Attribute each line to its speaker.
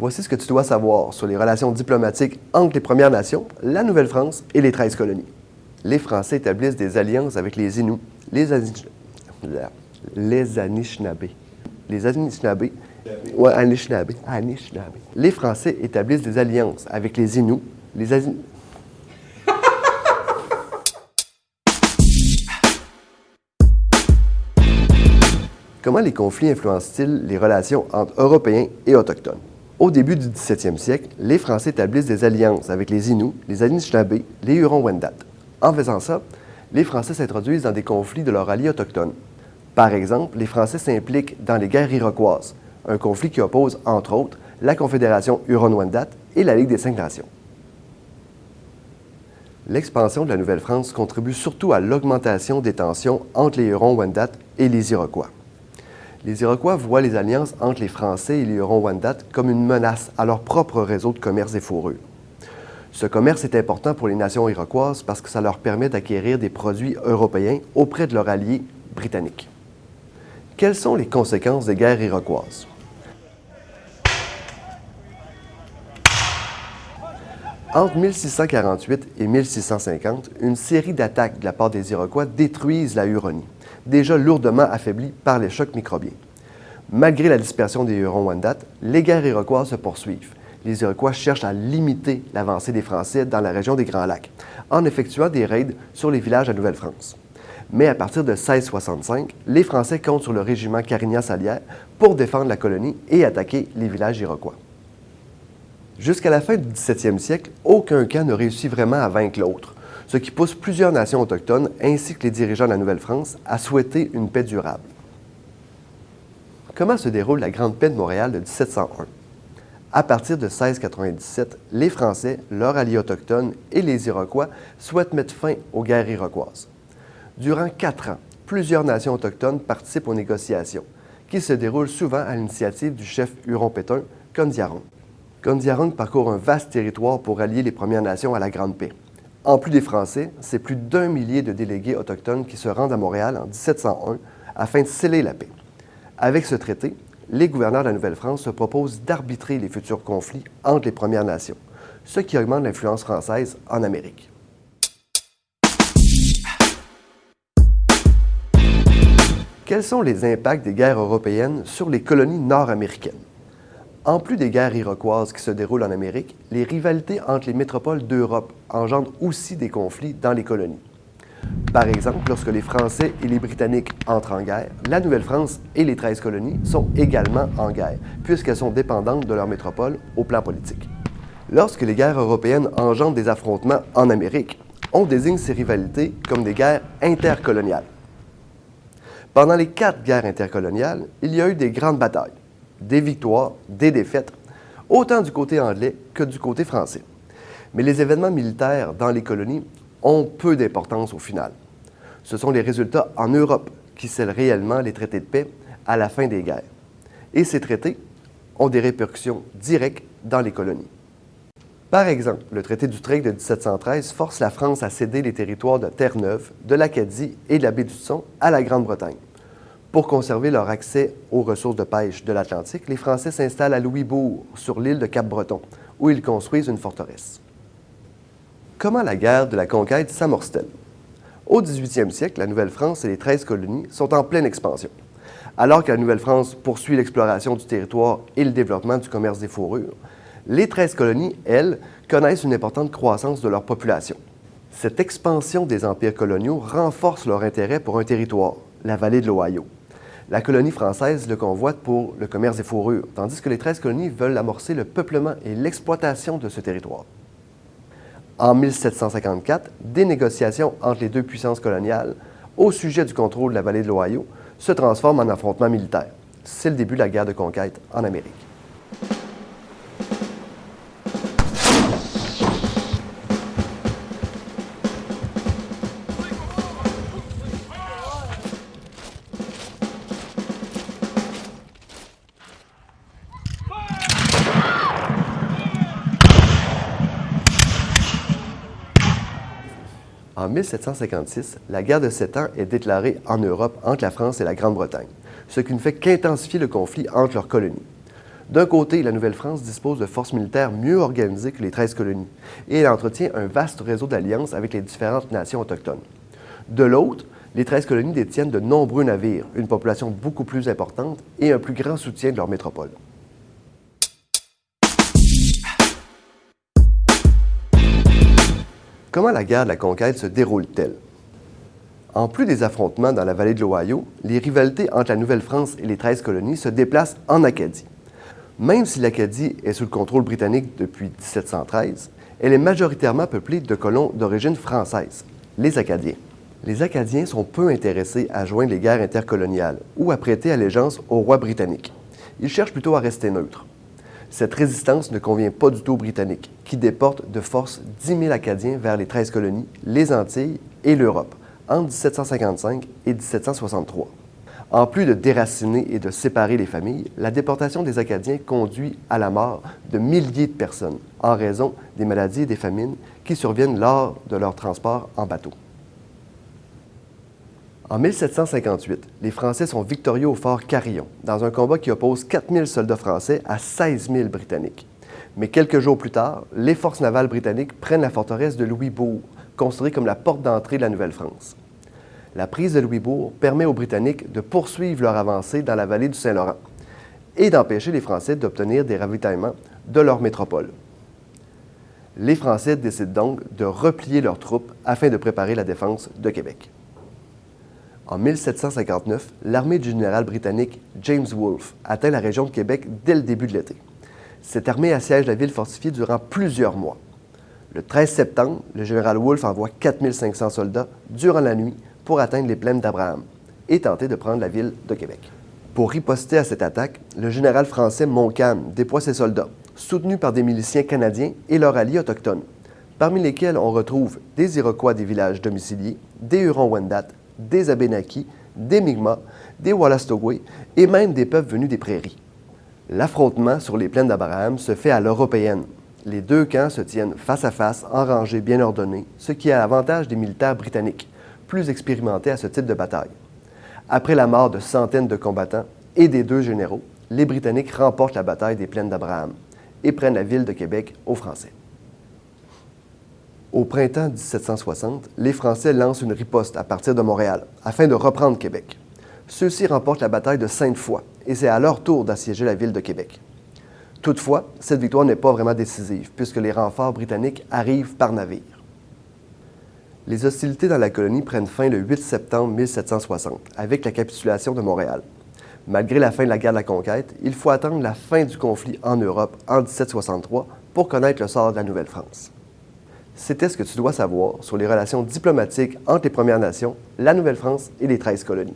Speaker 1: Voici ce que tu dois savoir sur les relations diplomatiques entre les Premières Nations, la Nouvelle-France et les 13 colonies. Les Français établissent des alliances avec les Inuits, les, Anish... les Anishinabés. Les Anishinabés? Ouais, Anishinabés. Anishinabés. Les Français établissent des alliances avec les Inuits, les Asin... Comment les conflits influencent-ils les relations entre Européens et Autochtones? Au début du 17e siècle, les Français établissent des alliances avec les Inuits, les Anishinabés, les Hurons-Wendat. En faisant ça, les Français s'introduisent dans des conflits de leurs alliés autochtones. Par exemple, les Français s'impliquent dans les guerres iroquoises, un conflit qui oppose, entre autres, la Confédération Huron-Wendat et la Ligue des Cinq Nations. L'expansion de la Nouvelle-France contribue surtout à l'augmentation des tensions entre les Hurons-Wendat et les Iroquois. Les Iroquois voient les alliances entre les Français et les Hurons-Wendat comme une menace à leur propre réseau de commerce des fourrures. Ce commerce est important pour les nations iroquoises parce que ça leur permet d'acquérir des produits européens auprès de leurs alliés britanniques. Quelles sont les conséquences des guerres iroquoises? Entre 1648 et 1650, une série d'attaques de la part des Iroquois détruisent la Huronie déjà lourdement affaibli par les chocs microbiens. Malgré la dispersion des Hurons-Wendat, les guerres iroquoises se poursuivent. Les Iroquois cherchent à limiter l'avancée des Français dans la région des Grands Lacs en effectuant des raids sur les villages à Nouvelle-France. Mais à partir de 1665, les Français comptent sur le régiment Carignan-Salière pour défendre la colonie et attaquer les villages iroquois. Jusqu'à la fin du 17e siècle, aucun camp ne réussit vraiment à vaincre l'autre ce qui pousse plusieurs nations autochtones ainsi que les dirigeants de la Nouvelle-France à souhaiter une paix durable. Comment se déroule la Grande Paix de Montréal de 1701? À partir de 1697, les Français, leurs alliés autochtones et les Iroquois souhaitent mettre fin aux guerres iroquoises. Durant quatre ans, plusieurs nations autochtones participent aux négociations, qui se déroulent souvent à l'initiative du chef Huron-Pétain, Kondiaron. Kondiaron parcourt un vaste territoire pour allier les Premières Nations à la Grande Paix. En plus des Français, c'est plus d'un millier de délégués autochtones qui se rendent à Montréal en 1701 afin de sceller la paix. Avec ce traité, les gouverneurs de la Nouvelle-France se proposent d'arbitrer les futurs conflits entre les Premières Nations, ce qui augmente l'influence française en Amérique. Quels sont les impacts des guerres européennes sur les colonies nord-américaines? En plus des guerres iroquoises qui se déroulent en Amérique, les rivalités entre les métropoles d'Europe engendrent aussi des conflits dans les colonies. Par exemple, lorsque les Français et les Britanniques entrent en guerre, la Nouvelle-France et les 13 colonies sont également en guerre, puisqu'elles sont dépendantes de leur métropole au plan politique. Lorsque les guerres européennes engendrent des affrontements en Amérique, on désigne ces rivalités comme des guerres intercoloniales. Pendant les quatre guerres intercoloniales, il y a eu des grandes batailles des victoires, des défaites, autant du côté anglais que du côté français. Mais les événements militaires dans les colonies ont peu d'importance au final. Ce sont les résultats en Europe qui scellent réellement les traités de paix à la fin des guerres. Et ces traités ont des répercussions directes dans les colonies. Par exemple, le traité d'Utrecht de 1713 force la France à céder les territoires de Terre-Neuve, de l'Acadie et de la baie du Son à la Grande-Bretagne. Pour conserver leur accès aux ressources de pêche de l'Atlantique, les Français s'installent à Louisbourg, sur l'île de Cap-Breton, où ils construisent une forteresse. Comment la guerre de la conquête s'amorce-t-elle? Au 18e siècle, la Nouvelle-France et les 13 colonies sont en pleine expansion. Alors que la Nouvelle-France poursuit l'exploration du territoire et le développement du commerce des fourrures, les 13 colonies, elles, connaissent une importante croissance de leur population. Cette expansion des empires coloniaux renforce leur intérêt pour un territoire, la vallée de l'Ohio. La colonie française le convoite pour le commerce des fourrures, tandis que les 13 colonies veulent amorcer le peuplement et l'exploitation de ce territoire. En 1754, des négociations entre les deux puissances coloniales au sujet du contrôle de la vallée de l'Ohio se transforment en affrontements militaires. C'est le début de la guerre de conquête en Amérique. En 1756, la guerre de Sept Ans est déclarée en Europe entre la France et la Grande-Bretagne, ce qui ne fait qu'intensifier le conflit entre leurs colonies. D'un côté, la Nouvelle-France dispose de forces militaires mieux organisées que les 13 colonies et elle entretient un vaste réseau d'alliances avec les différentes nations autochtones. De l'autre, les 13 colonies détiennent de nombreux navires, une population beaucoup plus importante et un plus grand soutien de leur métropole. Comment la guerre de la conquête se déroule-t-elle? En plus des affrontements dans la vallée de l'Ohio, les rivalités entre la Nouvelle-France et les 13 colonies se déplacent en Acadie. Même si l'Acadie est sous le contrôle britannique depuis 1713, elle est majoritairement peuplée de colons d'origine française, les Acadiens. Les Acadiens sont peu intéressés à joindre les guerres intercoloniales ou à prêter allégeance au roi britannique. Ils cherchent plutôt à rester neutres. Cette résistance ne convient pas du tout aux Britanniques, qui déportent de force 10 000 Acadiens vers les 13 colonies, les Antilles et l'Europe entre 1755 et 1763. En plus de déraciner et de séparer les familles, la déportation des Acadiens conduit à la mort de milliers de personnes en raison des maladies et des famines qui surviennent lors de leur transport en bateau. En 1758, les Français sont victorieux au fort Carillon, dans un combat qui oppose 4000 soldats français à 16 000 Britanniques. Mais quelques jours plus tard, les forces navales britanniques prennent la forteresse de Louisbourg, considérée comme la porte d'entrée de la Nouvelle-France. La prise de Louisbourg permet aux Britanniques de poursuivre leur avancée dans la vallée du Saint-Laurent et d'empêcher les Français d'obtenir des ravitaillements de leur métropole. Les Français décident donc de replier leurs troupes afin de préparer la défense de Québec. En 1759, l'armée du général britannique James Wolfe atteint la région de Québec dès le début de l'été. Cette armée assiège la ville fortifiée durant plusieurs mois. Le 13 septembre, le général Wolfe envoie 4500 soldats durant la nuit pour atteindre les plaines d'Abraham et tenter de prendre la ville de Québec. Pour riposter à cette attaque, le général français Montcalm déploie ses soldats, soutenus par des miliciens canadiens et leurs alliés autochtones, parmi lesquels on retrouve des Iroquois des villages domiciliés, des Hurons-Wendat, des Abénakis, des Mi'kmaq, des Wallastogwe et même des peuples venus des prairies. L'affrontement sur les plaines d'Abraham se fait à l'européenne. Les deux camps se tiennent face à face, en rangées bien ordonnées, ce qui a l'avantage des militaires britanniques, plus expérimentés à ce type de bataille. Après la mort de centaines de combattants et des deux généraux, les Britanniques remportent la bataille des plaines d'Abraham et prennent la ville de Québec aux Français. Au printemps 1760, les Français lancent une riposte à partir de Montréal afin de reprendre Québec. Ceux-ci remportent la bataille de Sainte-Foy et c'est à leur tour d'assiéger la ville de Québec. Toutefois, cette victoire n'est pas vraiment décisive puisque les renforts britanniques arrivent par navire. Les hostilités dans la colonie prennent fin le 8 septembre 1760 avec la capitulation de Montréal. Malgré la fin de la guerre de la conquête, il faut attendre la fin du conflit en Europe en 1763 pour connaître le sort de la Nouvelle-France. C'était ce que tu dois savoir sur les relations diplomatiques entre les Premières Nations, la Nouvelle-France et les 13 colonies.